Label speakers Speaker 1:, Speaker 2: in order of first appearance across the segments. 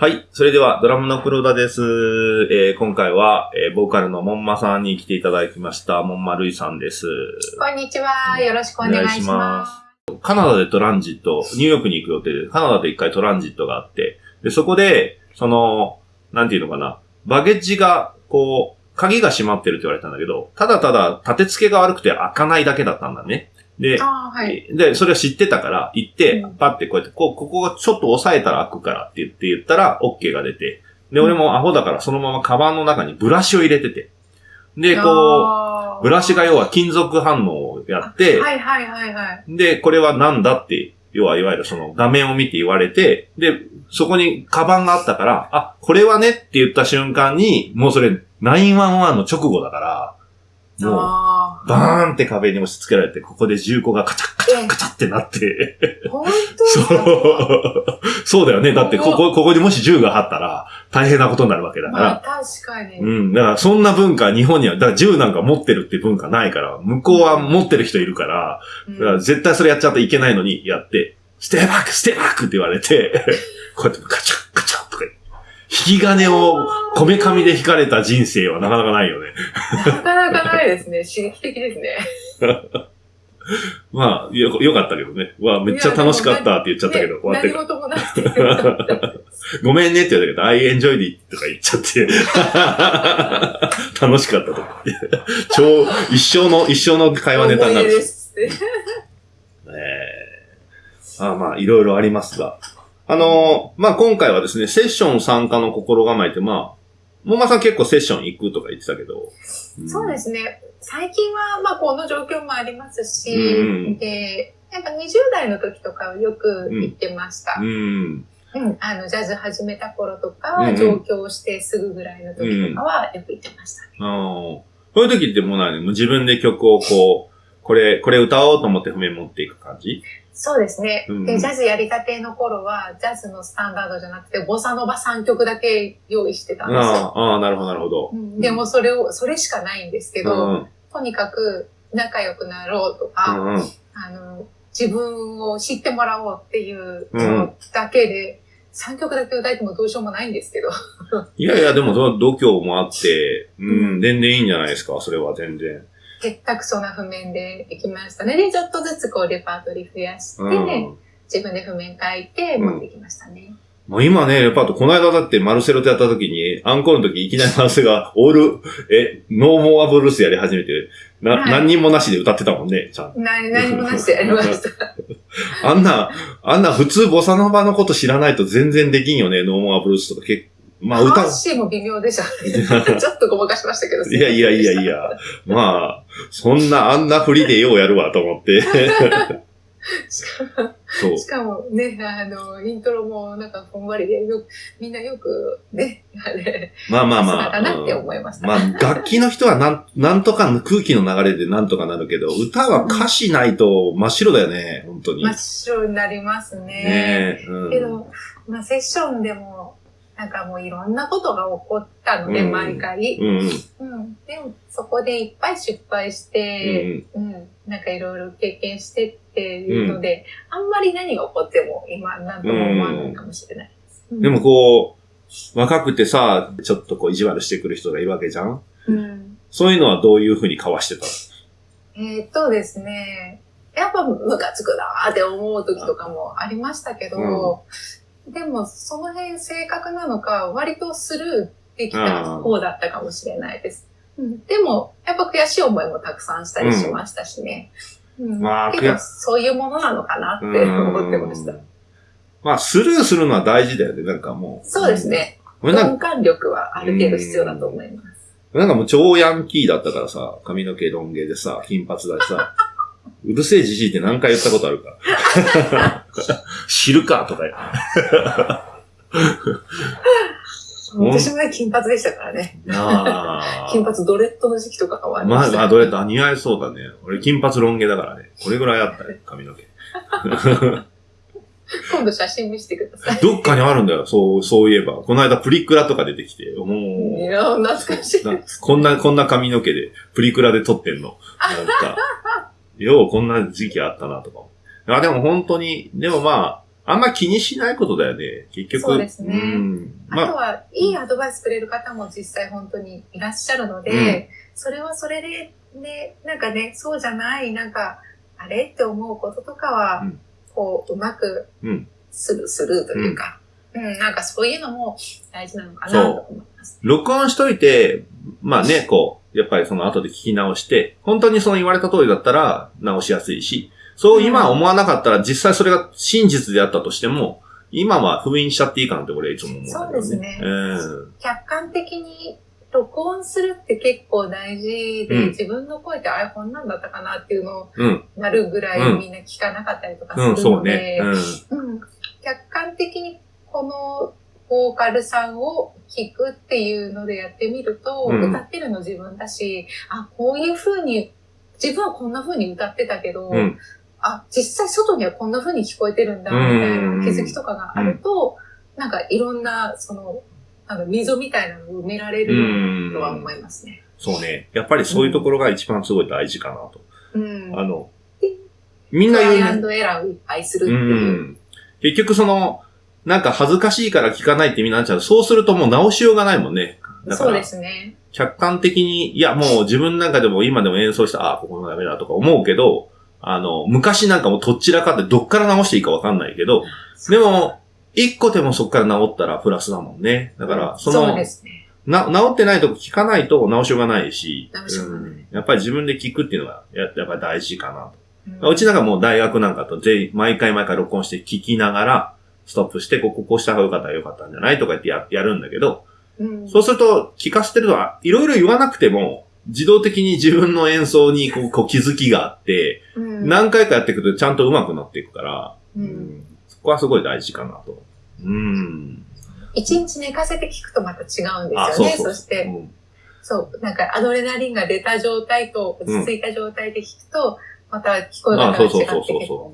Speaker 1: はい。それでは、ドラムの黒田です。えー今回は、えーボーカルのモンマさんに来ていただきました。モンマルイさんです。
Speaker 2: こんにちは。よろしくお願いします。
Speaker 1: カナダでトランジット、ニューヨークに行く予定で、カナダで一回トランジットがあって、で、そこで、その、なんていうのかな、バゲッジが、こう、鍵が閉まってるって言われたんだけど、ただただ立て付けが悪くて開かないだけだったんだね。で、
Speaker 2: はい。
Speaker 1: で、それを知ってたから、行って
Speaker 2: うん、
Speaker 1: パッてこうやって、こう、ここがちょっと押さえたら開くからって言って言ったら、OK が出て。で、俺もアホだからそのままカバンの中にブラシを入れてて。で、こ
Speaker 2: こ
Speaker 1: う、ブラシが要は金属反応をやって、
Speaker 2: はいはいはいはい。
Speaker 1: で、これはなんだって、要はいわゆるその画面を見て言われて、で、そこにカバンがあったから、あ、これはねって言った瞬間に、もうそれ911の直後だから、もう、
Speaker 2: あ
Speaker 1: バーンって壁に押し付けられて、ここで銃口がカチャッカチャッカチャってなって、
Speaker 2: あ。本当
Speaker 1: そ
Speaker 2: か？
Speaker 1: う。そうだよね。だって、ここ、ここにもし銃があったら、大変なことになるわけだか
Speaker 2: まあ
Speaker 1: ら。
Speaker 2: 確かに。
Speaker 1: うん。だから、そんな文化、日本には、だから銃なんか持ってるって文化ないから、向こうは持ってる人いるから、
Speaker 2: うん
Speaker 1: だから絶対それやっちゃっていけないのに、やって、ステーバック、ステーバックって言われて、こうやってカチャッカチャッとか、引き金をこめかみで引かれた人生はなかなかないよね。
Speaker 2: なかなかないですね。刺激的ですね。
Speaker 1: まあ、よ、よかったけどね。うわ、めっちゃ楽しかったって言っちゃったけど、
Speaker 2: ね
Speaker 1: 終わって
Speaker 2: 何事もなくてよかったです。
Speaker 1: ごめんねって言ったけど、I enjoyed it とか言っちゃって、楽しかったとか言って。超、一生の、一生の会話ネタになるし。
Speaker 2: 思い出ですって。
Speaker 1: ええあまあ、いろいろありますが。あのーまあ、今回はですね、セッション参加の心構えって、まあ、もまさん結構セッション行くとか言ってたけど。
Speaker 2: そうですすね。最近は、まあ、この状況もありますし、
Speaker 1: うん
Speaker 2: で、やっぱ20代の時とかはよく行ってました。
Speaker 1: うん。
Speaker 2: うん、あの、ジャズ始めた頃と
Speaker 1: うん
Speaker 2: か、
Speaker 1: うん
Speaker 2: 上京してすぐぐらいの時とかはよく行ってました。
Speaker 1: あーそういう時ってもう何もう自分で曲をこう、これ、これ歌おうと思って譜面持っていく感じ？
Speaker 2: そうですね、
Speaker 1: うん
Speaker 2: で、ジャズやりたての頃は、ジャズのスタンダードじゃなくて、ボサノバ3曲だけ用意してたんですよ。
Speaker 1: ああ、なるほど、なるほど
Speaker 2: う。んでもそれを、それしかないんですけど、
Speaker 1: うん
Speaker 2: とにかく仲良くなろうと
Speaker 1: う
Speaker 2: か、
Speaker 1: んうん。
Speaker 2: あの、自分を知ってもらおうっていうのだけで、3曲だけ歌えてもどうしようもないんですけど。
Speaker 1: いやいや、でも、その度胸もあって、う、
Speaker 2: うん
Speaker 1: 全然いいんじゃないですか、それは全然。
Speaker 2: 結託そうな譜面でできましたね。で、ちょっとずつこうレパートリー増やして、
Speaker 1: うん。
Speaker 2: 自分で譜面書いて持ってきましたね。
Speaker 1: もう今ね、レパート、この間だってマルセロとやった時に、アンコールの時いきなりマルセが、オール、え、ノーモアブルースやり始めて、な、
Speaker 2: はい
Speaker 1: 何人もなしで歌ってたもんね、ちゃんと。
Speaker 2: 何何もなしでやりました。
Speaker 1: あんな、あんな普通ボサノバのこと知らないと全然できんよね、ノーモアブルースとか結まあ歌
Speaker 2: 歌、詞も微妙でした。ちょっとごまかしましたけど。
Speaker 1: いやいやいやいや、まあ、そんな、あんな振りでようやるわと思って。
Speaker 2: しかも
Speaker 1: そう。
Speaker 2: しかもね、あの、イントロもなんかふんわりで、よく、みんなよくね、あれ、
Speaker 1: まあまあまあ。
Speaker 2: さすがだなって
Speaker 1: うん
Speaker 2: 思いました。
Speaker 1: まあ、楽器の人はなん、なんとか空気の流れでなんとかなるけど、歌は歌詞ないと真っ白だよね、本当に。
Speaker 2: 真っ白になりますね。
Speaker 1: ねえ。うん。
Speaker 2: けど、まあ、セッションでも、なんかもういろんなことが起こったので、
Speaker 1: うん
Speaker 2: 毎回。
Speaker 1: うんうん。
Speaker 2: うん。でも、そこでいっぱい失敗して、うん。なんかいろいろ経験してっていうので、あんまり何が起こっても今なんとも思わないかもしれないです。うん
Speaker 1: でも、こう、若くてさ、ちょっとこう意地悪してくる人がいるわけじゃん？
Speaker 2: うん。
Speaker 1: そういうのはどういうふうにかわしてた
Speaker 2: えーっとですね、やっぱムカつくなーって思う時とかもありましたけど、でもその辺正確なのか割とスルーできた方だったかもしれないです。うん、でも、やっぱ悔しい思いもたくさんしたりしましたしね。うん
Speaker 1: まあ
Speaker 2: けど
Speaker 1: 悔
Speaker 2: そういうものなのかなって思ってました
Speaker 1: うん。まあ、スルーするのは大事だよね、なんかもう。
Speaker 2: そうです。ね。鈍感力はある程度必要だと思います。
Speaker 1: なんかもう超ヤンキーだったからさ、髪の毛ロン毛でさ、金髪だしさ、うるせえじじいって何回言ったことあるか。知るかとか。うん
Speaker 2: 私もね、金髪でしたからね。
Speaker 1: あ
Speaker 2: 金髪ドレッドの時期とかもあり
Speaker 1: ま
Speaker 2: した。
Speaker 1: あ、どれだ、似合いそうだね。俺金髪ロン毛だからね。これぐらいあったね、髪の毛。
Speaker 2: 今度写真見せてください。
Speaker 1: どっかにあるんだよ、そう、そういえば。この間プリクラとか出てきて、もう、
Speaker 2: いや、懐かしい。
Speaker 1: なこんな、こんな髪の毛でプリクラで撮ってんの。なんか、ようこんな時期あったなとか。あ、でも本当に、でもまあ、あんま気にしないことだよね。結局。
Speaker 2: そうですね
Speaker 1: ん。まあ
Speaker 2: あとは、いいアドバイスくれる方も実際本当にいらっしゃるので、
Speaker 1: うん
Speaker 2: それはそれで、ね、なんかね、そうじゃない、なんか、あれって思うこととかは、
Speaker 1: うん
Speaker 2: こう、うまく
Speaker 1: うん。
Speaker 2: する、するというか、うん、なんかそういうのも大事なのかなと思います。
Speaker 1: 録音しといて、まあね、こう、やっぱりその後で聞き直して、本当にその言われた通りだったら直しやすいし、そう今思わなかったら実際それが真実であったとしても、今は封印しちゃっていいかなって俺はいつも思うね。
Speaker 2: そうですね
Speaker 1: うん。
Speaker 2: 客観的に録音するって結構大事で、
Speaker 1: うん
Speaker 2: 自分の声ってあれこんなんだったかなっていうのを
Speaker 1: うん。
Speaker 2: なるぐら
Speaker 1: うん
Speaker 2: いみんな聞かなかったりとか
Speaker 1: うん、
Speaker 2: するので、。客観的にこのボーカルさんを聞くっていうのでやってみると、
Speaker 1: うん
Speaker 2: 歌ってるの自分だし、あ、こういう風に、自分はこんな風に歌ってたけど、
Speaker 1: うん。
Speaker 2: あ、実際外にはこんな風に聞こえてるんだ、みたい
Speaker 1: うん
Speaker 2: な気づきとかがあると、なんかいろんな、その、なんか溝みたいなのを埋められ
Speaker 1: う
Speaker 2: る
Speaker 1: ん。
Speaker 2: とは思いますね。
Speaker 1: そうね。やっぱりそういうところが一番すごい大事かなと。
Speaker 2: うん。
Speaker 1: あの、みんな言うね。
Speaker 2: トライアンドエラーをいっぱいするって
Speaker 1: う
Speaker 2: いう。
Speaker 1: ん。結局その、なんか恥ずかしいから聞かないってみんななっちゃう。そうするともう直しようがないもんね。だから
Speaker 2: そうで、すね。
Speaker 1: 客観的に、いやもう自分なんかでも今でも演奏した、ああ、ここのダメだとか思うけど、あの、昔なんかもうとっちらかってどっから直していいかわかんないけど、でも、一個でもそっから直ったらプラスだもんね。だから、その、
Speaker 2: そうですね。
Speaker 1: な、直ってないとこ聞かないと直しようがないし、
Speaker 2: う
Speaker 1: んやっぱり自分で聞くっていうのが、ややっぱり大事かなと。
Speaker 2: うん
Speaker 1: うちなんかもう大学なんかと全員、毎回毎回録音して聞きながら、ストップして、こここうした方がよかったらよかったんじゃないとか言ってややるんだけど、
Speaker 2: うん
Speaker 1: そうすると聞かせてると、あいろいろ言わなくても、自動的に自分の演奏にこうこう気づきがあって、
Speaker 2: うん
Speaker 1: 何回かやっていくとちゃんと上手くなっていくから、
Speaker 2: う
Speaker 1: うんんそこはすごい大事かなと。うん。
Speaker 2: 一日寝かせて聞くとまた違うんですよね。
Speaker 1: あ、
Speaker 2: そ。して、
Speaker 1: うん
Speaker 2: そう、なんかアドレナリンが出た状態と落ち着いた状態で聞くと、また聞こえ
Speaker 1: あ
Speaker 2: 方が違って
Speaker 1: そう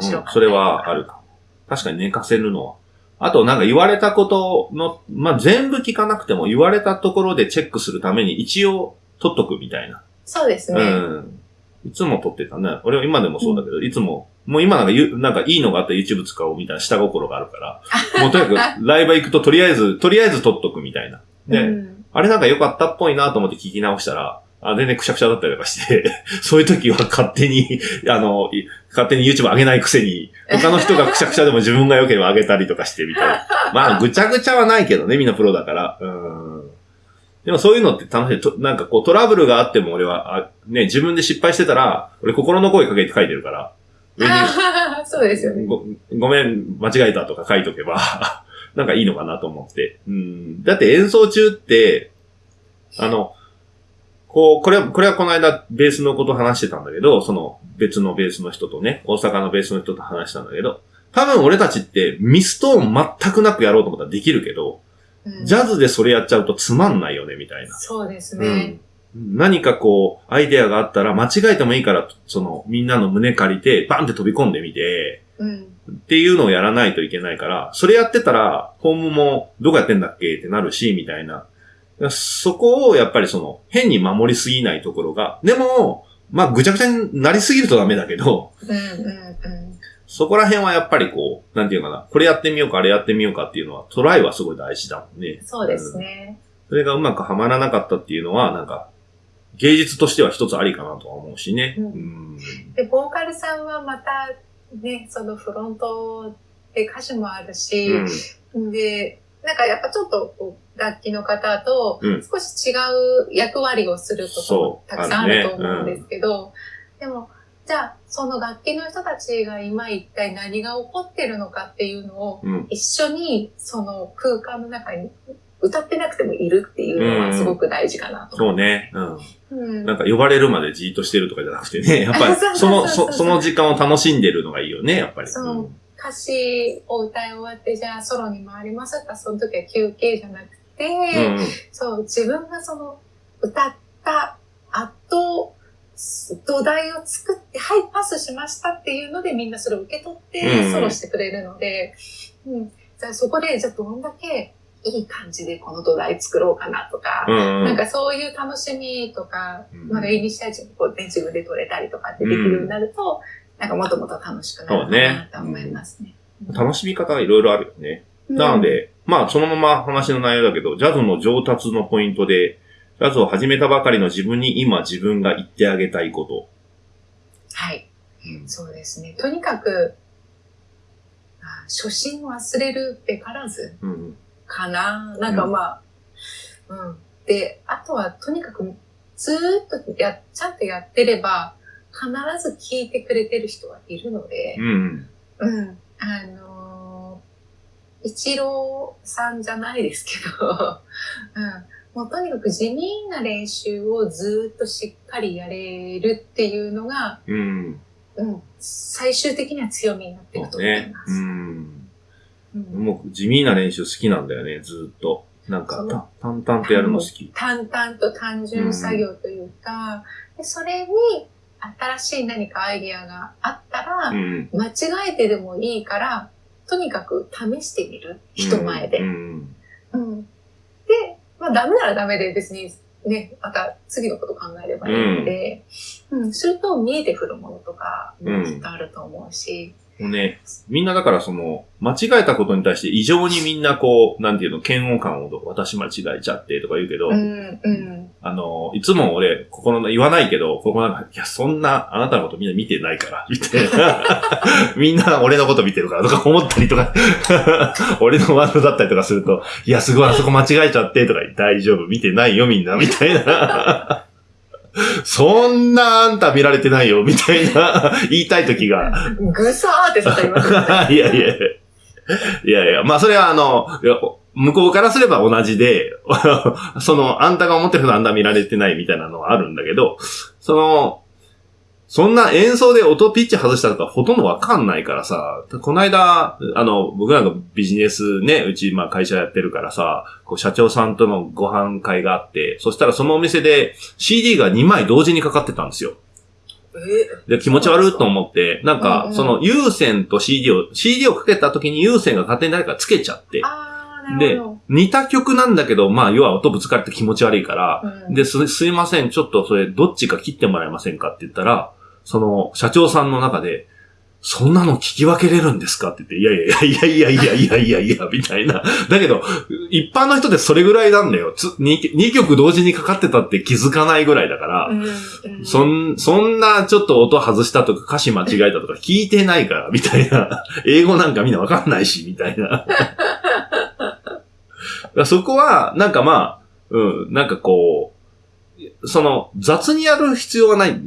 Speaker 1: そう
Speaker 2: かっ
Speaker 1: それはあるかも。確かに寝かせるのは。あとなんか言われたことの、まあ、全部聞かなくても言われたところでチェックするために一応取っとくみたいな。
Speaker 2: そうですね。
Speaker 1: うん。いつも撮ってたね。俺は今でもそうだけど、いつも、もう今なんかゆ、なんかいいのがあったら YouTube 使おうみたいな下心があるから、もうとにかくライブ行くととりあえず、とりあえず撮っとくみたいな。で、
Speaker 2: うん
Speaker 1: あれなんか良かったっぽいなと思って聞き直したら、あ、全然くしゃくしゃだったりとかして、そういう時は勝手に、あの、い勝手に YouTube 上げないくせに、他の人がくしゃくしゃでも自分が良ければ上げたりとかしてみたいな。まあ、ぐちゃぐちゃはないけどね、みんなプロだから。うん。でもそういうのって楽しい。となんかこうトラブルがあっても俺は、あね、自分で失敗してたら、俺心の声かけて書いてるから、上に
Speaker 2: そうですよね。
Speaker 1: ごごめん、間違えたとか書いとけば、なんかいいのかなと思って。うん。だって演奏中って、あの、こう、これは、これはこの間ベースのこと話してたんだけど、その別のベースの人とね、大阪のベースの人と話したんだけど、多分俺たちってミストーン全くなくやろうと思ったらできるけど、
Speaker 2: うん
Speaker 1: ジャズでそれやっちゃうとつまんないよね、みたいな。
Speaker 2: そうです
Speaker 1: う
Speaker 2: ね。
Speaker 1: ん。何かこう、アイデアがあったら間違えてもいいから、その、みんなの胸借りて、バンって飛び込んでみて、
Speaker 2: うん。
Speaker 1: っていうのをやらないといけないから、それやってたら、ホームもどこやってんだっけってなるし、みたいな。そこをやっぱりその、変に守りすぎないところが、でも、まあぐちゃぐちゃになりすぎるとダメだけど、
Speaker 2: うんうんうん。
Speaker 1: そこら辺はやっぱりこう、なんていうかな、これやってみようか、あれやってみようかっていうのは、トライはすごい大事だもんね。
Speaker 2: そうですね。
Speaker 1: それがうまくはまらなかったっていうのは、なんか、芸術としては一つありかなとは思うしね。
Speaker 2: うん
Speaker 1: うん
Speaker 2: で、ボーカルさんはまた、ね、そのフロントで歌詞もあるし、
Speaker 1: うん
Speaker 2: で、なんかやっぱちょっとこう楽器の方と
Speaker 1: うん
Speaker 2: 少し違う役割をすること
Speaker 1: そ
Speaker 2: も
Speaker 1: う
Speaker 2: たくさんあ
Speaker 1: ある
Speaker 2: と思うんですけど、でも、じゃあその楽器の人たちが今一体何が起こってるのかっていうのを
Speaker 1: うん。
Speaker 2: 一緒にその空間の中に歌ってなくてもいるっていうのはすごく大事かなと。
Speaker 1: そうね。うん。
Speaker 2: うん
Speaker 1: なんか呼ばれるまでじーっとしてるとかじゃなくてね、やっぱり
Speaker 2: そ
Speaker 1: の、
Speaker 2: そうそ
Speaker 1: の時間を楽しんでるのがいいよね、やっぱり。
Speaker 2: そう歌詞を歌い終わってじゃあソロに回りますかその時は休憩じゃなくて、
Speaker 1: うん。うん
Speaker 2: そう、自分がその歌った後、土台を作って、はい、パスしましたっていうのでみんなそれを受け取っ
Speaker 1: うん
Speaker 2: てソロしてくれるので、うん、じゃあそこで、じゃあどんだけいい感じでこの土台作ろうかなとか、
Speaker 1: うん。
Speaker 2: なんかそういう楽しみとか、
Speaker 1: うん
Speaker 2: まだイニシアチブこう、ね、自分で取れたりとかってできるようになると、なんかもっともっと楽しくなるかなと思いますね。
Speaker 1: 楽しみ方がいろいろあるよね。なので、まあ、そのまま話の内容だけど、ジャズの上達のポイントで、ジャズを始めたばかりの自分に今自分が言ってあげたいこと。
Speaker 2: はい。
Speaker 1: うん
Speaker 2: そうですね。とにかく、あ初心を忘れるべからず
Speaker 1: うん。
Speaker 2: かな。なんかまあ、うん。で、あとはとにかくずーっとや、ちゃんとやってれば、必ず聞いてくれてる人はいるので
Speaker 1: う、ん。
Speaker 2: うん。あのー、一郎さんじゃないですけど、うん。もうとにかく地味な練習をずーっとしっかりやれるっていうのが、
Speaker 1: うん。
Speaker 2: うん。最終的には強みになっていくと思い
Speaker 1: ね。
Speaker 2: ます。
Speaker 1: うん。
Speaker 2: うん
Speaker 1: もう地味な練習好きなんだよね、ずーっと。なんか、た淡々とやるの好き。
Speaker 2: 淡々と単純作業というか、でそれに新しい何かアイディアがあったら、
Speaker 1: うん。
Speaker 2: 間違えてでもいいから、とにかく試してみる。人前で。
Speaker 1: うん。
Speaker 2: うん。で、まあダメならダメで別にね、また次のこと考えればいいので、うん、すると見えてくるものとかもきっとあると思うし、
Speaker 1: もうね、みんなだからその、間違えたことに対して異常にみんなこう、なんていうの、嫌悪感を私間違えちゃってとか言うけど、
Speaker 2: うん、うん。
Speaker 1: あの、いつも俺、心の、言わないけど、心の中でいや、そんな、あなたのことみんな見てないから、みたいな。みんな俺のこと見てるからとか思ったりとか、俺のワードだったりとかすると、いや、すごい、あそこ間違えちゃって、とか、大丈夫、見てないよ、みんな、みたいな。そんなあんた見られてないよ、みたいな、言いたい時が、
Speaker 2: ぐさーって刺さります。
Speaker 1: いやいや。いやいや、まあそれはあの、向こうからすれば同じで、その、あんたが思ってるほどあんた見られてないみたいなのはあるんだけど、その、そんな演奏で音ピッチ外したとかほとんどわかんないからさ、この間、あの、僕なんかビジネスね、うちまあ会社やってるからさ、こう社長さんとのご飯会があって、そしたらそのお店で CD が2枚同時にかかってたんですよ。
Speaker 2: え？
Speaker 1: で、気持ち悪いと思って、なん
Speaker 2: うん
Speaker 1: か
Speaker 2: う、ん
Speaker 1: その有線と CD を、CD をかけた時に有線が勝手に誰かつけちゃって、
Speaker 2: あー、な
Speaker 1: で
Speaker 2: るほ
Speaker 1: 似た曲なんだけど、まあ、要は音ぶつかって気持ち悪いから、
Speaker 2: ど。うん。
Speaker 1: で、す、すいません、ちょっとそれ、どっちか切ってもらえませんかって言ったら、その、社長さんの中で、そんなの聞き分けれるんですか？って言って、いやいやいやいやいやいやいやいや、みたいな。だけど、一般の人でそれぐらいなんだよ。つ 2, 曲同時にかかってたって気づかないぐらいだから、
Speaker 2: うんうん
Speaker 1: そん、そんなちょっと音外したとか歌詞間違えたとか聞いてないから、みたいな。英語なんかみんなわかんないし、みたいな。そこは、なんかまあ、うん、なんかこう、その、雑にやる必要はない。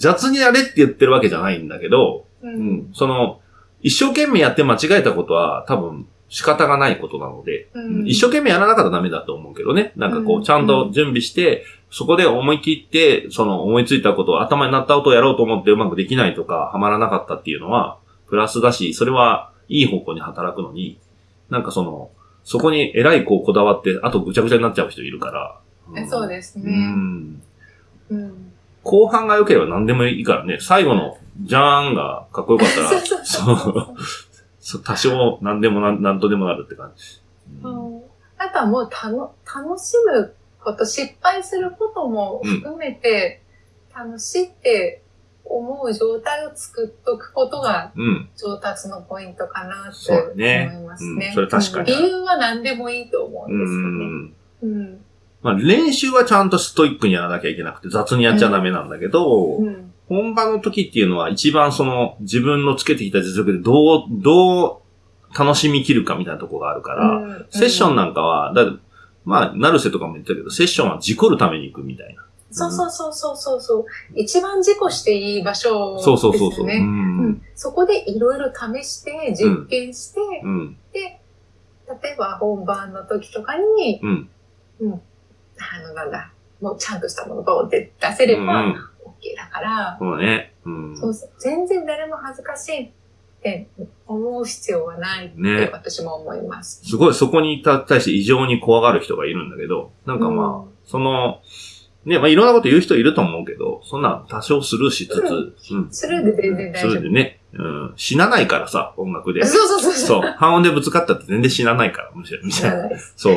Speaker 1: 雑にやれって言ってるわけじゃないんだけど、
Speaker 2: う
Speaker 1: うんん、その、一生懸命やって間違えたことは多分仕方がないことなので、
Speaker 2: うん
Speaker 1: 一生懸命やらなかったらダメだと思うけどね。なんかこ
Speaker 2: うん
Speaker 1: う、ちゃんと準備して、そこで思い切って、その思いついたことを頭になったことをやろうと思ってうまくできないとか、はまらなかったっていうのは、プラスだし、それはいい方向に働くのに、なんかその、そこに偉いこうこだわって、あとぐちゃぐちゃになっちゃう人いるから。
Speaker 2: えそうです
Speaker 1: う
Speaker 2: ね。
Speaker 1: ん。
Speaker 2: うん。
Speaker 1: 後半が良ければ何でもいいからね、最後の、じゃーんがかっこよかったら、
Speaker 2: そうそうそう
Speaker 1: そうそう多少何でもなんなんとでもなるって感じ。うん
Speaker 2: うんあとはもうたの楽しむこと、失敗することも含めて、楽しいって思う状態を作っとくことが
Speaker 1: うん。
Speaker 2: 上達のポイントかなって思いますね。
Speaker 1: うんそれ確かに
Speaker 2: うん理由は何でもいいと思う
Speaker 1: うん
Speaker 2: ですよね。
Speaker 1: ん。
Speaker 2: うん。
Speaker 1: まあ練習はちゃんとストイックにやらなきゃいけなくて雑にやっちゃダメなんだけど、
Speaker 2: うん。
Speaker 1: 本番の時っていうのは一番その自分のつけてきた実力でどう、どう楽しみきるかみたいなところがあるから、
Speaker 2: うん
Speaker 1: セッションなんかは、だまあ、成瀬とかも言ったけど、セッションは事故るために行くみたいな。
Speaker 2: そうそうそうそうそうそう。一番事故していい場所です
Speaker 1: そう。そうそうそう。う。
Speaker 2: うんんそこでいろいろ試して、実験して、
Speaker 1: うん。
Speaker 2: で、例えば本番の時とかに、
Speaker 1: うん。
Speaker 2: あの、なんだ、もうちゃんとしたものをボンって出せれば、
Speaker 1: うん
Speaker 2: OK だから、
Speaker 1: そうね。うん。
Speaker 2: そう全然誰も恥ずかしいって思う必要はないって
Speaker 1: ね。
Speaker 2: 私も思います。
Speaker 1: すごいそこに対して異常に怖がる人がいるんだけど、なんかまあ、その、ね、まあいろんなこと言う人いると思うけど、そんな多少スルーしつつ、うん。
Speaker 2: スルーで全然大丈夫。
Speaker 1: スルーでね、うん。死なないからさ、音楽で。
Speaker 2: そうそうそう
Speaker 1: そう。半音でぶつかったって全然死なないから、むしろ、み
Speaker 2: 知
Speaker 1: たいな。そう。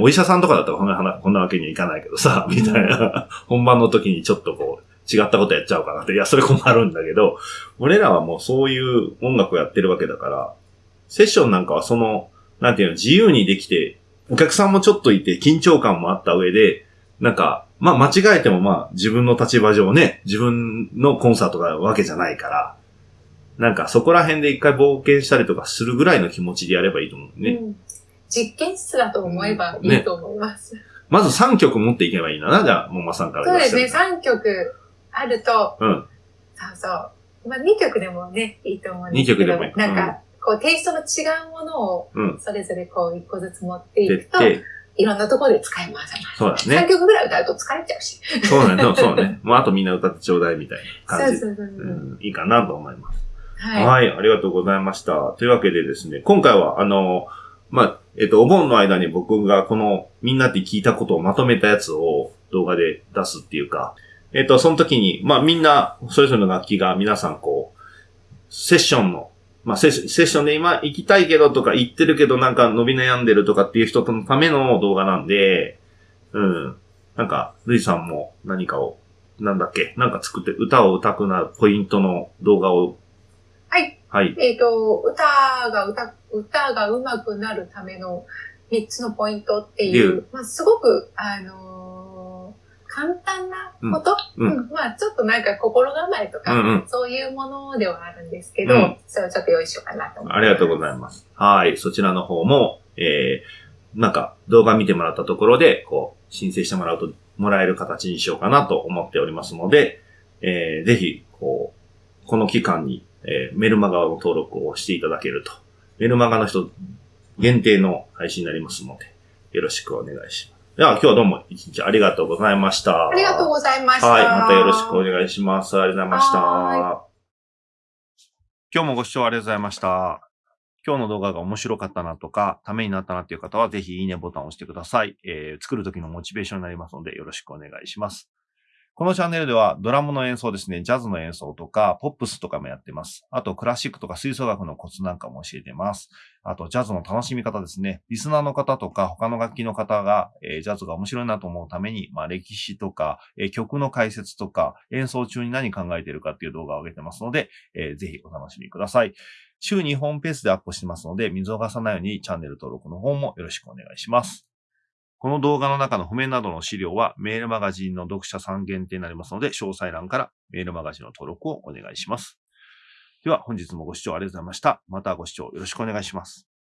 Speaker 1: お医者さんとかだったらこんな話、こんなわけにはいかないけどさ、みたいな。本番の時にちょっとこう、違ったことやっちゃうかなって。いや、それ困るんだけど、俺らはもうそういう音楽をやってるわけだから、セッションなんかはその、なんていうの、自由にできて、お客さんもちょっといて緊張感もあった上で、なんか、まあ間違えてもまあ自分の立場上ね、自分のコンサートがわけじゃないから、なんかそこら辺で一回冒険したりとかするぐらいの気持ちでやればいいと思うね。
Speaker 2: うん実験室だと思えばいいと思います。
Speaker 1: まず3曲持っていけばいいんだな、じゃあ、もまさんから
Speaker 2: そうですね、
Speaker 1: 言わせて
Speaker 2: 3曲あると、
Speaker 1: うん。
Speaker 2: そうそう。まあ2曲でもね、いいと思うんですけど、
Speaker 1: 二曲でもいい
Speaker 2: なんか、こうテイストの違うものを
Speaker 1: うん。
Speaker 2: それぞれこう1個ずつ持ってい
Speaker 1: で
Speaker 2: くと、
Speaker 1: って、
Speaker 2: いろんなところで使い回せます。
Speaker 1: そうだ
Speaker 2: 3
Speaker 1: ね。
Speaker 2: 曲ぐらい歌うと疲れちゃうし。
Speaker 1: そうだね。そうね。もうあとみんな歌ってちょうだいみたいな感じで。
Speaker 2: そうそうそうそう。
Speaker 1: うん、いいかなと思います。
Speaker 2: はい。
Speaker 1: はい、ありがとうございました。というわけでですね、今回は、あの、まあ、えっと、お盆の間に僕がこの、みんなって聞いたことをまとめたやつを動画で出すっていうか、えっと、その時に、まあ、みんな、それぞれの楽器が皆さんこう、セッションの、まあ、セッセッションで今行きたいけどとか言ってるけどなんか伸び悩んでるとかっていう人のための動画なんで、うん。なんか、ルイさんも何かを、なんだっけ、なんか作って歌を歌くなるポイントの動画を、
Speaker 2: はい。
Speaker 1: はい。
Speaker 2: えっ、と、歌が歌、歌が上手くなるための3つのポイントってい
Speaker 1: う、
Speaker 2: まあ、すごく、あのー簡単なこと、
Speaker 1: うんう
Speaker 2: うんまあ、ちょっとなんか心構えとか、
Speaker 1: うんうん
Speaker 2: そういうものではあるんですけど、
Speaker 1: うん
Speaker 2: それをちょっと用意しようかなと思います。
Speaker 1: ありがとうございます。はい。そちらの方も、えー、なんか動画見てもらったところで、こう、申請してもらうと、もらえる形にしようかなと思っておりますので、えー、ぜひ、こう、この期間に、えー、メルマガの登録をしていただけると。メルマガの人限定の配信になりますので、よろしくお願いします。では、今日はどうも一日ありがとうございました。
Speaker 2: ありがとうございました。
Speaker 1: はい。またよろしくお願いします。ありがとうございました
Speaker 2: は。
Speaker 1: 今日もご視聴ありがとうございました。今日の動画が面白かったなとか、ためになったなっていう方は、ぜひいいねボタンを押してください。えー作る時のモチベーションになりますので、よろしくお願いします。このチャンネルでは、ドラムの演奏ですね、ジャズの演奏とか、ポップスとかもやってます。あと、クラシックとか吹奏楽のコツなんかも教えてます。あと、ジャズの楽しみ方ですね。リスナーの方とか、他の楽器の方が、えージャズが面白いなと思うために、まあ、歴史とか、えー曲の解説とか、演奏中に何考えてるかっていう動画を上げてますので、えーぜひお楽しみください。週2本ペースでアップしてますので、見逃さないようにチャンネル登録の方もよろしくお願いします。この動画の中の譜面などの資料はメールマガジンの読者さん限定になりますので、詳細欄からメールマガジンの登録をお願いします。では本日もご視聴ありがとうございました。またご視聴よろしくお願いします。